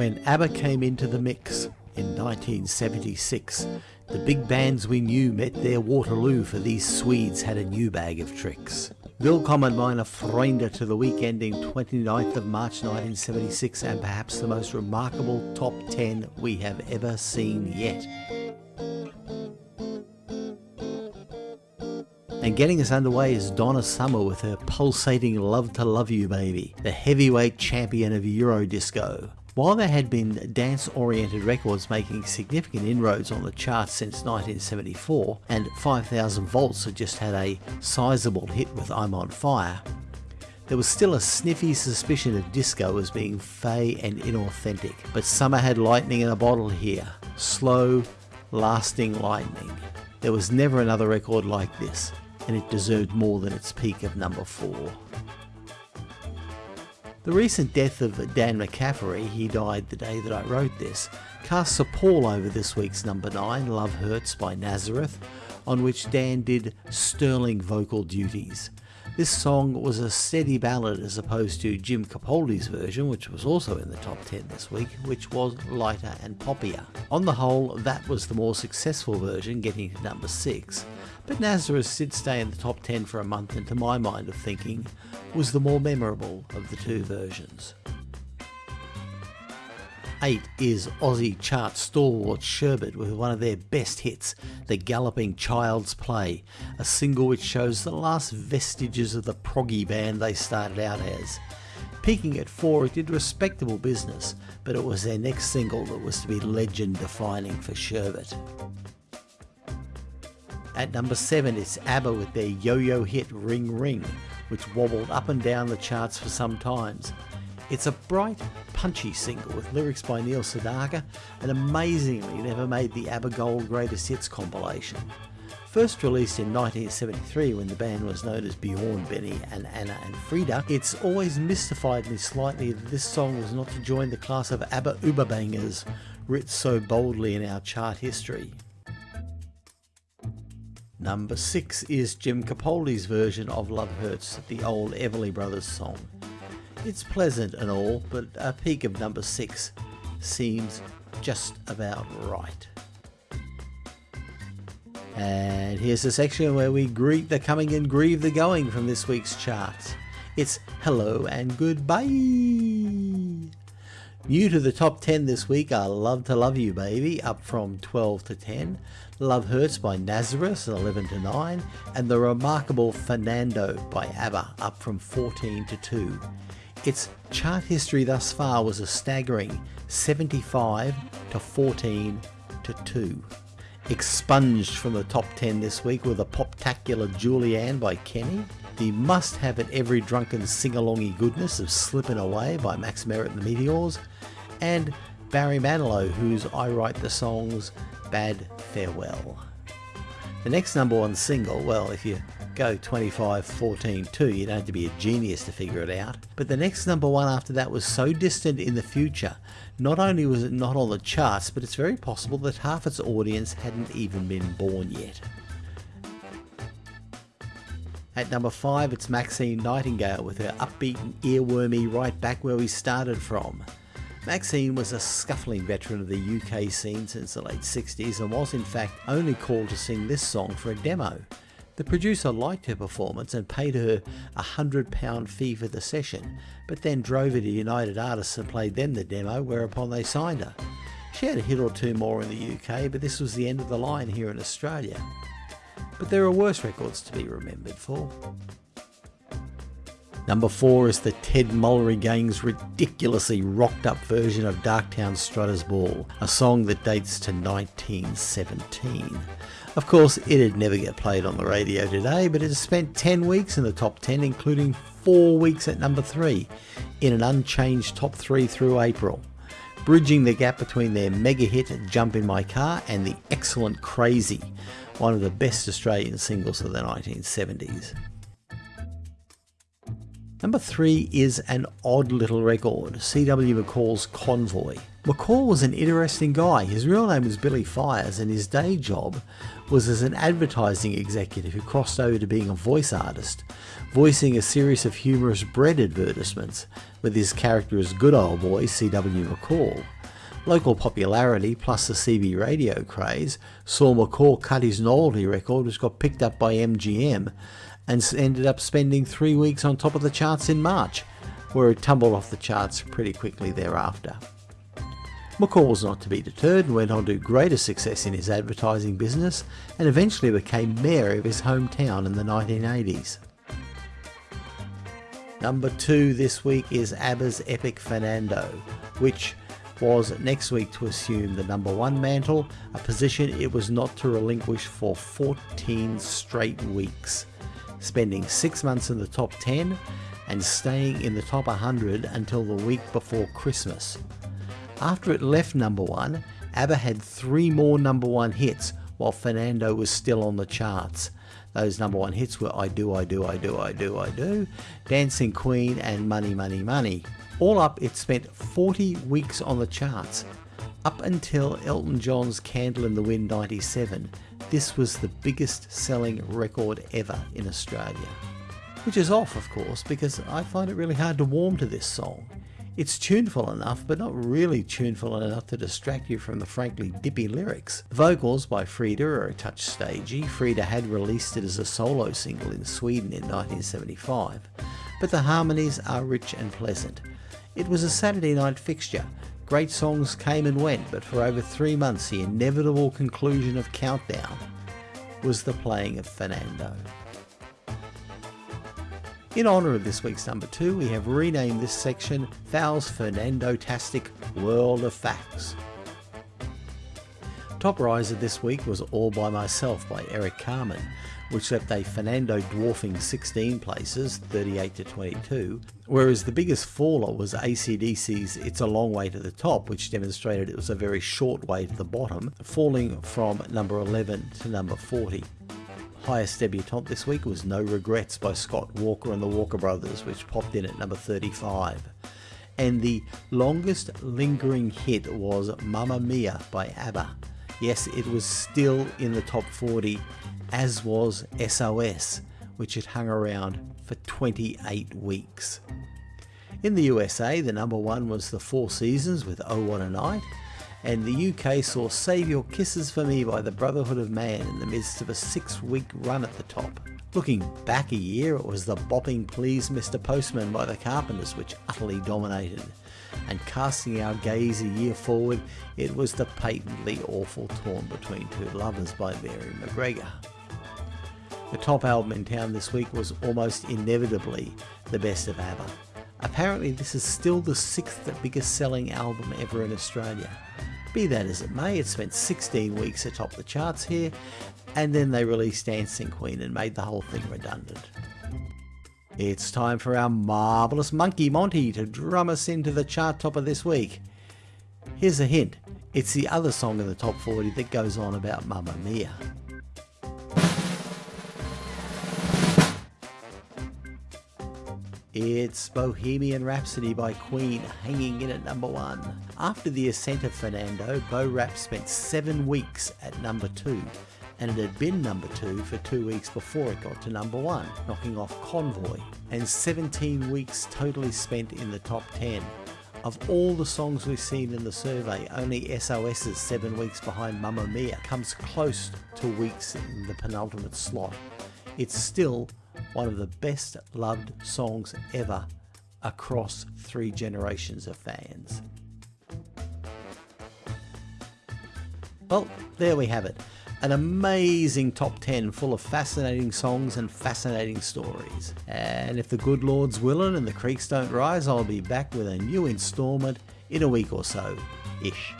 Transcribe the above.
When ABBA came into the mix in 1976, the big bands we knew met their Waterloo for these Swedes had a new bag of tricks. Willkommen meine Freunde to the week ending 29th of March 1976 and perhaps the most remarkable top 10 we have ever seen yet. And getting us underway is Donna Summer with her pulsating Love to Love You Baby, the heavyweight champion of Eurodisco. While there had been dance-oriented records making significant inroads on the charts since 1974, and 5000 Volts had just had a sizable hit with I'm on Fire, there was still a sniffy suspicion of disco as being fey and inauthentic, but Summer had lightning in a bottle here. Slow, lasting lightning. There was never another record like this, and it deserved more than its peak of number 4. The recent death of Dan McCafferty, he died the day that I wrote this, casts a pall over this week's number 9, Love Hurts by Nazareth, on which Dan did sterling vocal duties. This song was a steady ballad as opposed to Jim Capaldi's version, which was also in the top 10 this week, which was lighter and poppier. On the whole, that was the more successful version, getting to number 6, but Nazareth did stay in the top 10 for a month and to my mind of thinking was the more memorable of the two versions. 8 is Aussie chart stalwart Sherbet with one of their best hits, The Galloping Child's Play, a single which shows the last vestiges of the proggy band they started out as. Peaking at 4 it did respectable business, but it was their next single that was to be legend defining for Sherbet. At number 7 it's ABBA with their yo-yo hit Ring Ring, which wobbled up and down the charts for some times. It's a bright, punchy single with lyrics by Neil Sedaka and amazingly never made the ABBA Gold Greatest Hits compilation. First released in 1973 when the band was known as Bjorn, Benny and Anna and Frida, it's always mystified me slightly that this song was not to join the class of ABBA Überbangers writ so boldly in our chart history. Number 6 is Jim Capaldi's version of Love Hurts, the old Everly Brothers song. It's pleasant and all, but a peak of number 6 seems just about right. And here's the section where we greet the coming and grieve the going from this week's charts. It's hello and goodbye. New to the top 10 this week. Are Love to Love You Baby, up from 12 to 10, Love Hurts by Nazareth, 11 to 9, and The Remarkable Fernando by ABBA, up from 14 to 2. Its chart history thus far was a staggering 75 to 14 to 2. Expunged from the top 10 this week with a poptacular Julie Anne by Kenny, the must-have at every drunken sing-alongy goodness of Slippin' Away by Max Merritt and the Meteors, and Barry Manilow, whose I Write the Songs bade Farewell. The next number one single, well, if you go 25, 14, 2, you don't have to be a genius to figure it out. But the next number one after that was so distant in the future, not only was it not on the charts, but it's very possible that half its audience hadn't even been born yet. At number 5 it's Maxine Nightingale with her upbeat and earwormy right back where we started from. Maxine was a scuffling veteran of the UK scene since the late 60s and was in fact only called to sing this song for a demo. The producer liked her performance and paid her a £100 fee for the session, but then drove her to United Artists and played them the demo, whereupon they signed her. She had a hit or two more in the UK, but this was the end of the line here in Australia. But there are worse records to be remembered for. Number 4 is the Ted Mulry Gang's ridiculously rocked up version of Darktown Strutter's Ball, a song that dates to 1917. Of course, it'd never get played on the radio today, but it has spent 10 weeks in the top 10, including 4 weeks at number 3, in an unchanged top 3 through April bridging the gap between their mega hit Jump in My Car and the excellent Crazy, one of the best Australian singles of the 1970s. Number 3 is an odd little record, C.W. McCall's Convoy. McCall was an interesting guy. His real name was Billy Fries, and his day job was as an advertising executive who crossed over to being a voice artist, voicing a series of humorous bread advertisements with his character as good old boy C.W. McCall. Local popularity plus the CB radio craze saw McCall cut his novelty record, which got picked up by MGM, and ended up spending three weeks on top of the charts in March, where it tumbled off the charts pretty quickly thereafter. McCall was not to be deterred and went on to greater success in his advertising business and eventually became mayor of his hometown in the 1980s. Number two this week is ABBA's Epic Fernando, which was next week to assume the number one mantle, a position it was not to relinquish for 14 straight weeks, spending six months in the top 10 and staying in the top 100 until the week before Christmas. After it left number one, ABBA had three more number one hits while Fernando was still on the charts. Those number one hits were I Do, I Do, I Do, I Do, I Do, Dancing Queen, and Money, Money, Money. All up, it spent 40 weeks on the charts. Up until Elton John's Candle in the Wind 97, this was the biggest selling record ever in Australia. Which is off, of course, because I find it really hard to warm to this song. It's tuneful enough, but not really tuneful enough to distract you from the frankly dippy lyrics. The vocals by Frida are a touch stagey. Frida had released it as a solo single in Sweden in 1975, but the harmonies are rich and pleasant. It was a Saturday night fixture. Great songs came and went, but for over three months the inevitable conclusion of Countdown was the playing of Fernando. In honour of this week's number two, we have renamed this section Val's Fernando-tastic World of Facts. Top riser this week was All By Myself by Eric Carmen, which left a Fernando dwarfing 16 places, 38 to 22, whereas the biggest faller was ACDC's It's a Long Way to the Top, which demonstrated it was a very short way to the bottom, falling from number 11 to number 40. Highest debutante this week was No Regrets by Scott Walker and the Walker Brothers, which popped in at number 35. And the longest lingering hit was Mamma Mia by ABBA. Yes, it was still in the top 40, as was SOS, which had hung around for 28 weeks. In the USA, the number one was The Four Seasons with Oh What a Night, and the UK saw Save Your Kisses for Me by the Brotherhood of Man in the midst of a six week run at the top. Looking back a year, it was the bopping Please Mr. Postman by the Carpenters which utterly dominated. And casting our gaze a year forward, it was the patently awful Torn Between Two Lovers by Mary MacGregor. The top album in town this week was almost inevitably the best of ABBA. Apparently this is still the sixth biggest selling album ever in Australia. Be that as it may, it spent 16 weeks atop the charts here, and then they released Dancing Queen and made the whole thing redundant. It's time for our marvellous Monkey Monty to drum us into the chart topper this week. Here's a hint, it's the other song in the top 40 that goes on about Mamma Mia. It's Bohemian Rhapsody by Queen hanging in at number one. After the ascent of Fernando, Bo Rap spent seven weeks at number two, and it had been number two for two weeks before it got to number one, knocking off Convoy, and 17 weeks totally spent in the top 10. Of all the songs we've seen in the survey, only SOS's seven weeks behind Mamma Mia comes close to weeks in the penultimate slot. It's still one of the best loved songs ever across three generations of fans. Well, there we have it. An amazing top 10 full of fascinating songs and fascinating stories. And if the good Lord's willing and the creeks don't rise, I'll be back with a new instalment in a week or so. Ish.